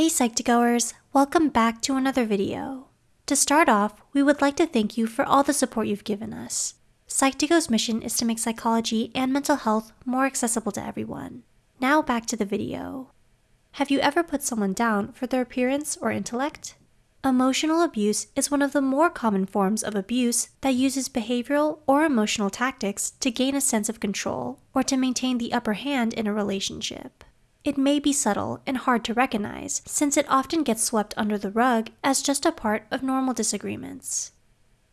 Hey Psych2Goers, welcome back to another video. To start off, we would like to thank you for all the support you've given us. Psych2Go's mission is to make psychology and mental health more accessible to everyone. Now back to the video. Have you ever put someone down for their appearance or intellect? Emotional abuse is one of the more common forms of abuse that uses behavioral or emotional tactics to gain a sense of control or to maintain the upper hand in a relationship. It may be subtle and hard to recognize since it often gets swept under the rug as just a part of normal disagreements.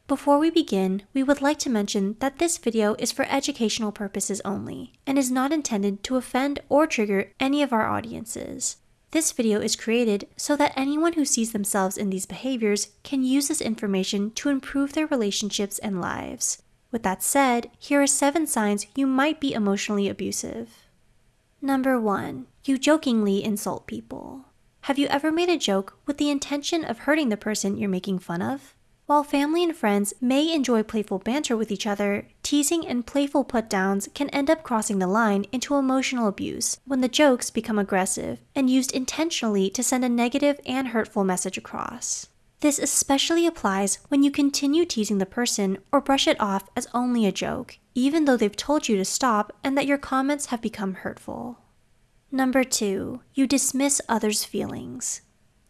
Before we begin, we would like to mention that this video is for educational purposes only and is not intended to offend or trigger any of our audiences. This video is created so that anyone who sees themselves in these behaviors can use this information to improve their relationships and lives. With that said, here are 7 signs you might be emotionally abusive. Number 1. You jokingly insult people. Have you ever made a joke with the intention of hurting the person you're making fun of? While family and friends may enjoy playful banter with each other, teasing and playful put downs can end up crossing the line into emotional abuse when the jokes become aggressive and used intentionally to send a negative and hurtful message across. This especially applies when you continue teasing the person or brush it off as only a joke, even though they've told you to stop and that your comments have become hurtful. Number two, you dismiss others' feelings.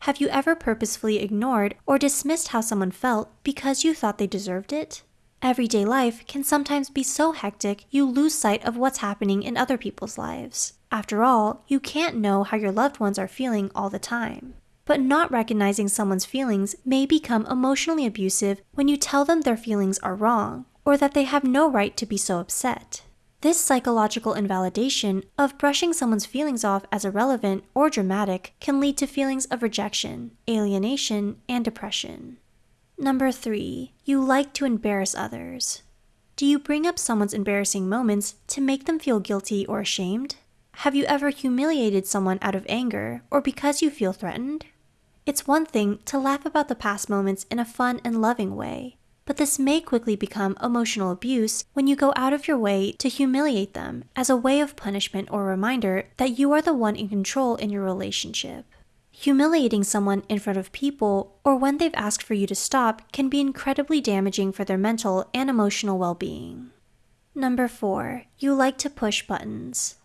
Have you ever purposefully ignored or dismissed how someone felt because you thought they deserved it? Everyday life can sometimes be so hectic you lose sight of what's happening in other people's lives. After all, you can't know how your loved ones are feeling all the time. But not recognizing someone's feelings may become emotionally abusive when you tell them their feelings are wrong or that they have no right to be so upset. This psychological invalidation of brushing someone's feelings off as irrelevant or dramatic can lead to feelings of rejection, alienation, and depression. Number three, you like to embarrass others. Do you bring up someone's embarrassing moments to make them feel guilty or ashamed? Have you ever humiliated someone out of anger or because you feel threatened? It's one thing to laugh about the past moments in a fun and loving way, but this may quickly become emotional abuse when you go out of your way to humiliate them as a way of punishment or reminder that you are the one in control in your relationship. Humiliating someone in front of people or when they've asked for you to stop can be incredibly damaging for their mental and emotional well being. Number four, you like to push buttons.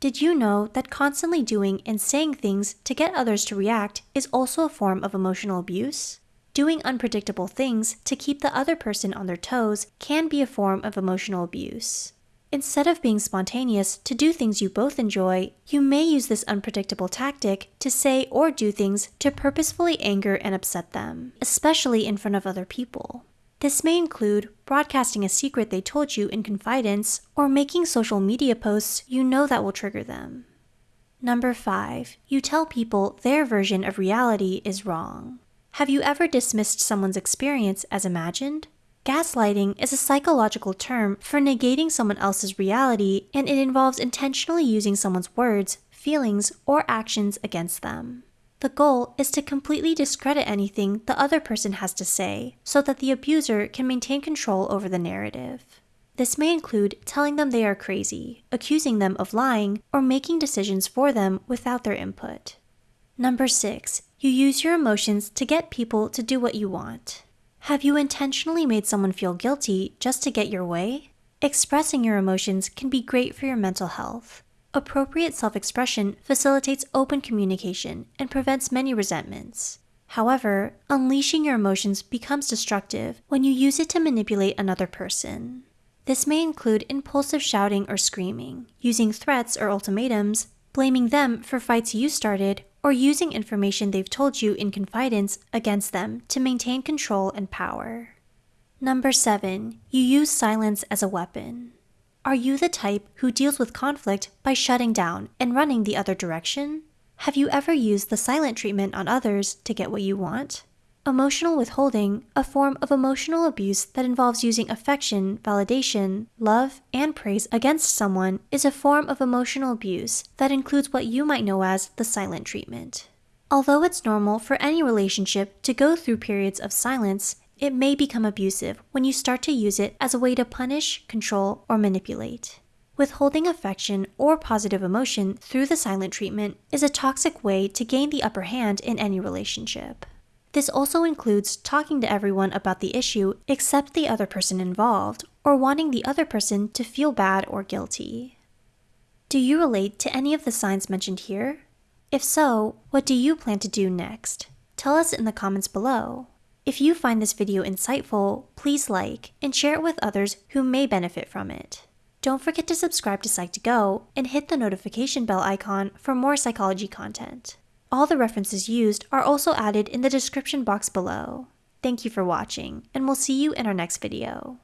Did you know that constantly doing and saying things to get others to react is also a form of emotional abuse? Doing unpredictable things to keep the other person on their toes can be a form of emotional abuse. Instead of being spontaneous to do things you both enjoy, you may use this unpredictable tactic to say or do things to purposefully anger and upset them, especially in front of other people. This may include broadcasting a secret they told you in confidence or making social media posts you know that will trigger them. Number 5. You tell people their version of reality is wrong. Have you ever dismissed someone's experience as imagined? Gaslighting is a psychological term for negating someone else's reality, and it involves intentionally using someone's words, feelings, or actions against them. The goal is to completely discredit anything the other person has to say so that the abuser can maintain control over the narrative. This may include telling them they are crazy, accusing them of lying, or making decisions for them without their input. Number six, you use your emotions to get people to do what you want. Have you intentionally made someone feel guilty just to get your way? Expressing your emotions can be great for your mental health. Appropriate self expression facilitates open communication and prevents many resentments. However, unleashing your emotions becomes destructive when you use it to manipulate another person. This may include impulsive shouting or screaming, using threats or ultimatums, blaming them for fights you started, or using information they've told you in confidence against them to maintain control and power. Number 7. You use silence as a weapon. Are you the type who deals with conflict by shutting down and running the other direction? Have you ever used the silent treatment on others to get what you want? Emotional withholding, a form of emotional abuse that involves using affection, validation, love, and praise against someone, is a form of emotional abuse that includes what you might know as the silent treatment. Although it's normal for any relationship to go through periods of silence, it may become abusive when you start to use it as a way to punish, control, or manipulate. Withholding affection or positive emotion through the silent treatment is a toxic way to gain the upper hand in any relationship. This also includes talking to everyone about the issue except the other person involved, or wanting the other person to feel bad or guilty. Do you relate to any of the signs mentioned here? If so, what do you plan to do next? Tell us in the comments below. If you find this video insightful, please like and share it with others who may benefit from it. Don't forget to subscribe to Psych2Go and hit the notification bell icon for more psychology content. All the references used are also added in the description box below. Thank you for watching, and we'll see you in our next video.